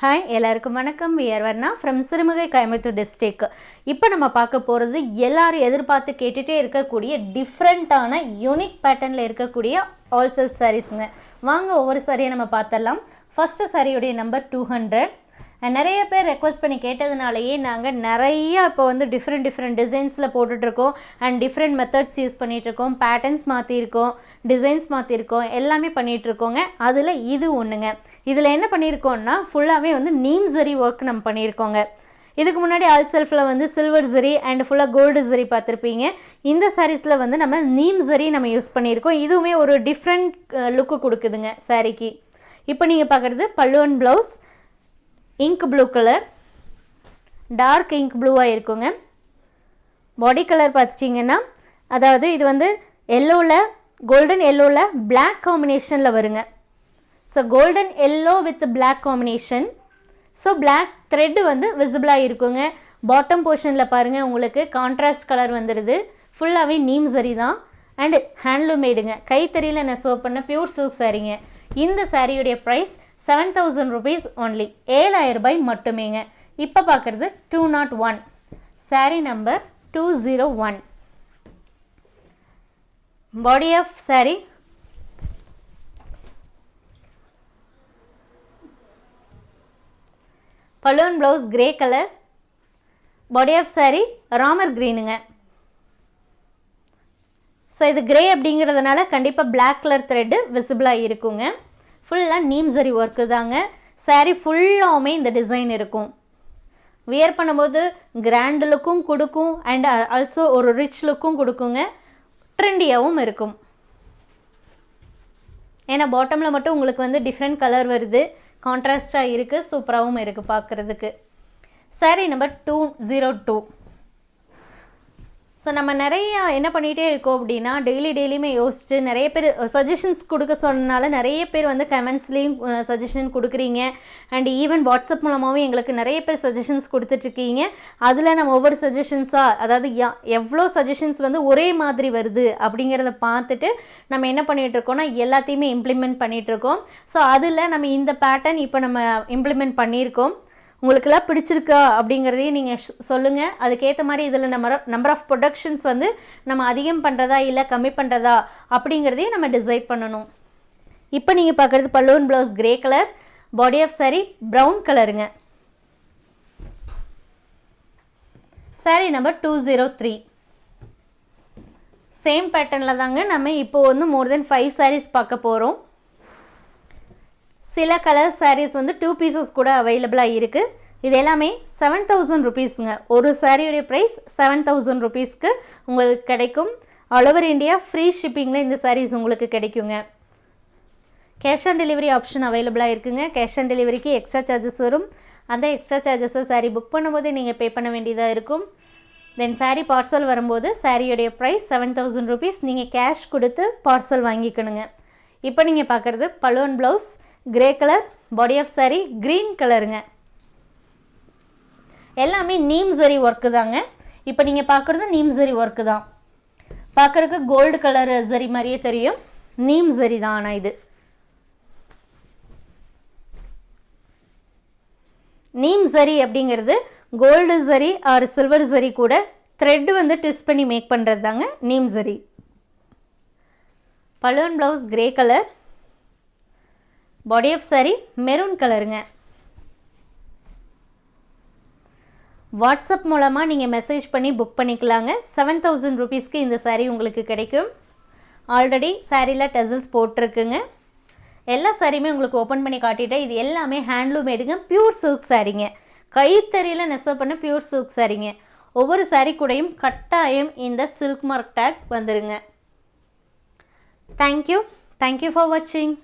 Hi எல்லாருக்கும் வணக்கம். ஏர்வர்னா ஃப்ரம் சிறுமுகை கோயம்புத்தூர் டிஸ்ட்ரிக் இப்போ நம்ம பார்க்க போகிறது எல்லாரும் எதிர்பார்த்து கேட்டுகிட்டே இருக்கக்கூடிய டிஃப்ரெண்ட்டான யூனிக் பேட்டர்னில் இருக்கக்கூடிய ஆல்சல் சாரீஸுங்க வாங்க ஒவ்வொரு சாரியை நம்ம பார்த்துடலாம். ஃபஸ்ட்டு சாரியுடைய நம்பர் டூ ஹண்ட்ரட் நிறைய பேர் ரெக்வஸ்ட் பண்ணி கேட்டதுனாலேயே நாங்கள் நிறையா இப்போ வந்து டிஃப்ரெண்ட் டிஃப்ரெண்ட் டிசைன்ஸில் போட்டுட்ருக்கோம். அண்ட் டிஃப்ரெண்ட் மெத்தட்ஸ் யூஸ் பண்ணிகிட்ருக்கோம் பேட்டர்ன்ஸ் மாற்றிருக்கோம் டிசைன்ஸ் மாற்றிருக்கோம் எல்லாமே பண்ணிகிட்ருக்கோங்க அதில் இது ஒன்றுங்க இதில் என்ன பண்ணியிருக்கோம்னா ஃபுல்லாகவே வந்து நீம் ஜெரி ஒர்க் நம்ம பண்ணியிருக்கோங்க இதுக்கு முன்னாடி ஆல் செல்ஃபில் வந்து சில்வர் ஜரி அண்ட் ஃபுல்லாக கோல்டு ஜரி பார்த்துருப்பீங்க. இந்த சாரீஸில் வந்து நம்ம நீம் ஜரி நம்ம யூஸ் பண்ணியிருக்கோம் இதுவுமே ஒரு டிஃப்ரெண்ட் லுக்கு கொடுக்குதுங்க சாரீக்கு இப்போ நீங்கள் பார்க்குறது பல்லுவன் blouse ink blue colour dark ink ப்ளூவாக இருக்குங்க. பாடி கலர் பார்த்துட்டிங்கன்னா அதாவது இது வந்து எல்லோவில் கோல்டன் எல்லோவில் பிளாக் காம்பினேஷனில் வருங்க. So golden yellow with black combination so black thread வந்து விசிபிளாக இருக்குங்க. பாட்டம் போர்ஷனில் பாருங்கள் உங்களுக்கு கான்ட்ராஸ்ட் கலர் வந்துடுது ஃபுல்லாகவே நீம் சரி தான். அண்டு ஹேண்ட்லூம் மேடுங்க கைத்தறியில் சோப் பண்ண பியூர் சில்க் சாரீங்க இந்த சாரியுடைய price seven thousand rupees only ஏழாயிரம் ரூபாய் மட்டுமேங்க. இப்போ பார்க்குறது two naught one sari number two zero one body of sari balloon blouse grey colour body of sari Ramar க்ரீனுங்க so இது கிரே அப்படிங்கிறதுனால கண்டிப்பாக பிளாக் கலர் த்ரெட்டு விசிபிளாக இருக்குங்க. ஃபுல்லாக நீம் சரி ஒர்க்கு தாங்க. சாரீ ஃபுல்லாகவுமே இந்த டிசைன் இருக்கும். வியர் பண்ணும்போது கிராண்ட் லுக்கும் கொடுக்கும் அண்ட் ஆல்சோ ஒரு ரிச் லுக்கும் கொடுக்குங்க. ட்ரெண்டியாகவும் இருக்கும். ஏன்னா பாட்டமில் மட்டும் உங்களுக்கு வந்து டிஃப்ரெண்ட் கலர் வருது. கான்ட்ராஸ்டாக இருக்குது சூப்பராகவும் இருக்குது பார்க்குறதுக்கு. Sari number two zero two so நம்ம நிறைய என்ன பண்ணிகிட்டே இருக்கோம் அப்படின்னா டெய்லி டெய்லியுமே யோசிச்சு நிறைய பேர் சஜஷன்ஸ் கொடுக்க சொன்னனால நிறைய பேர் வந்து கமெண்ட்ஸ்லேயும் சஜஷன் கொடுக்குறீங்க. அண்ட் ஈவன் வாட்ஸ்அப் மூலமாகவும் எங்களுக்கு நிறைய பேர் சஜஷன்ஸ் கொடுத்துட்ருக்கீங்க. அதில் நம்ம ஒவ்வொரு சஜஷன்ஸாக அதாவது எவ்வளோ சஜஷன்ஸ் வந்து ஒரே மாதிரி வருது அப்படிங்கிறத பார்த்துட்டு நம்ம என்ன பண்ணிகிட்ருக்கோம்னா எல்லாத்தையுமே இம்ப்ளிமெண்ட் பண்ணிகிட்ருக்கோம் ஸோ அதில் நம்ம இந்த பேட்டர்ன் இப்போ நம்ம இம்ப்ளிமெண்ட் பண்ணியிருக்கோம். உங்களுக்கெல்லாம் பிடிச்சிருக்கா அப்படிங்கிறதையும் நீங்கள் சொல்லுங்கள் அதுக்கேற்ற மாதிரி இதில் நம்ம நம்பர் ஆஃப் ப்ரொடக்ஷன்ஸ் வந்து நம்ம அதிகம் பண்ணுறதா இல்லை கம்மி பண்ணுறதா அப்படிங்கிறதையும் நம்ம டிசைட் பண்ணணும். இப்போ நீங்கள் பார்க்குறது balloon blouse grey colour body off sari brown கலருங்க sari number two zero three same பேட்டர்னில் தாங்க நம்ம இப்போ வந்து மோர் தென் ஃபைவ் சாரீஸ் பார்க்க போகிறோம் சில கலர் சாரீஸ் வந்து டூ பீசஸ் கூட அவைலபிளாக இருக்குது இது எல்லாமே செவன் தௌசண்ட் ருபீஸுங்க ஒரு சாரியுடைய ப்ரைஸ் செவன் தௌசண்ட் ருபீஸ்க்கு உங்களுக்கு கிடைக்கும். ஆல் ஓவர் இந்தியா ஃப்ரீ ஷிப்பிங்கில் இந்த சாரீஸ் உங்களுக்கு கிடைக்குங்க. கேஷ் ஆன் டெலிவரி ஆப்ஷன் அவைலபிளாக இருக்குங்க. கேஷ் ஆன் டெலிவரிக்கு எக்ஸ்ட்ரா சார்ஜஸ் வரும். அந்த எக்ஸ்ட்ரா சார்ஜஸை சாரீ புக் பண்ணும்போது நீங்கள் பே பண்ண வேண்டியதாக இருக்கும். தென் சாரீ பார்சல் வரும்போது சாரியுடைய ப்ரைஸ் செவன் தௌசண்ட் ருபீஸ் நீங்கள் கேஷ் கொடுத்து பார்சல் வாங்கிக்கணுங்க. இப்போ நீங்கள் பார்க்குறது balloon blouse grey colour body off sari green கலருங்க எல்லாமே நீம் சரி ஒர்க்கு தாங்க. இப்போ நீங்கள் பார்க்குறது நீம் சரி ஒர்க்கு தான். பார்க்குறதுக்கு கோல்டு கலர் சரி மாதிரியே தெரியும். நீம் சரி தான் ஆனால் இது. நீம் சரி அப்படிங்கிறது கோல்டு சரி ஆர் சில்வர் சரி கூட த்ரெட் வந்து ட்விஸ்ட் பண்ணி மேக் பண்ணுறது தாங்க நீம் சரி balloon blouse grey colour body off sari maroon கலருங்க வாட்ஸ்அப் மூலமாக நீங்கள் மெசேஜ் பண்ணி புக் பண்ணிக்கலாங்க. செவன் தௌசண்ட் ருபீஸ்க்கு இந்த சாரீ உங்களுக்கு கிடைக்கும். ஆல்ரெடி சாரியில் டசல்ஸ் போட்டிருக்குங்க. எல்லா சாரியுமே உங்களுக்கு ஓப்பன் பண்ணி காட்டிட்டேன். இது எல்லாமே ஹேண்ட்லூம் எடுங்க பியூர் சில்க் சாரீங்க கைத்தறியில் நெசவு பண்ண பியூர் சில்க் சாரீங்க ஒவ்வொரு சாரீ கூடையும் கட்டாயம் இந்த சில்க் மார்க் டேக் வந்துடுங்க thank you thank you for வாட்சிங்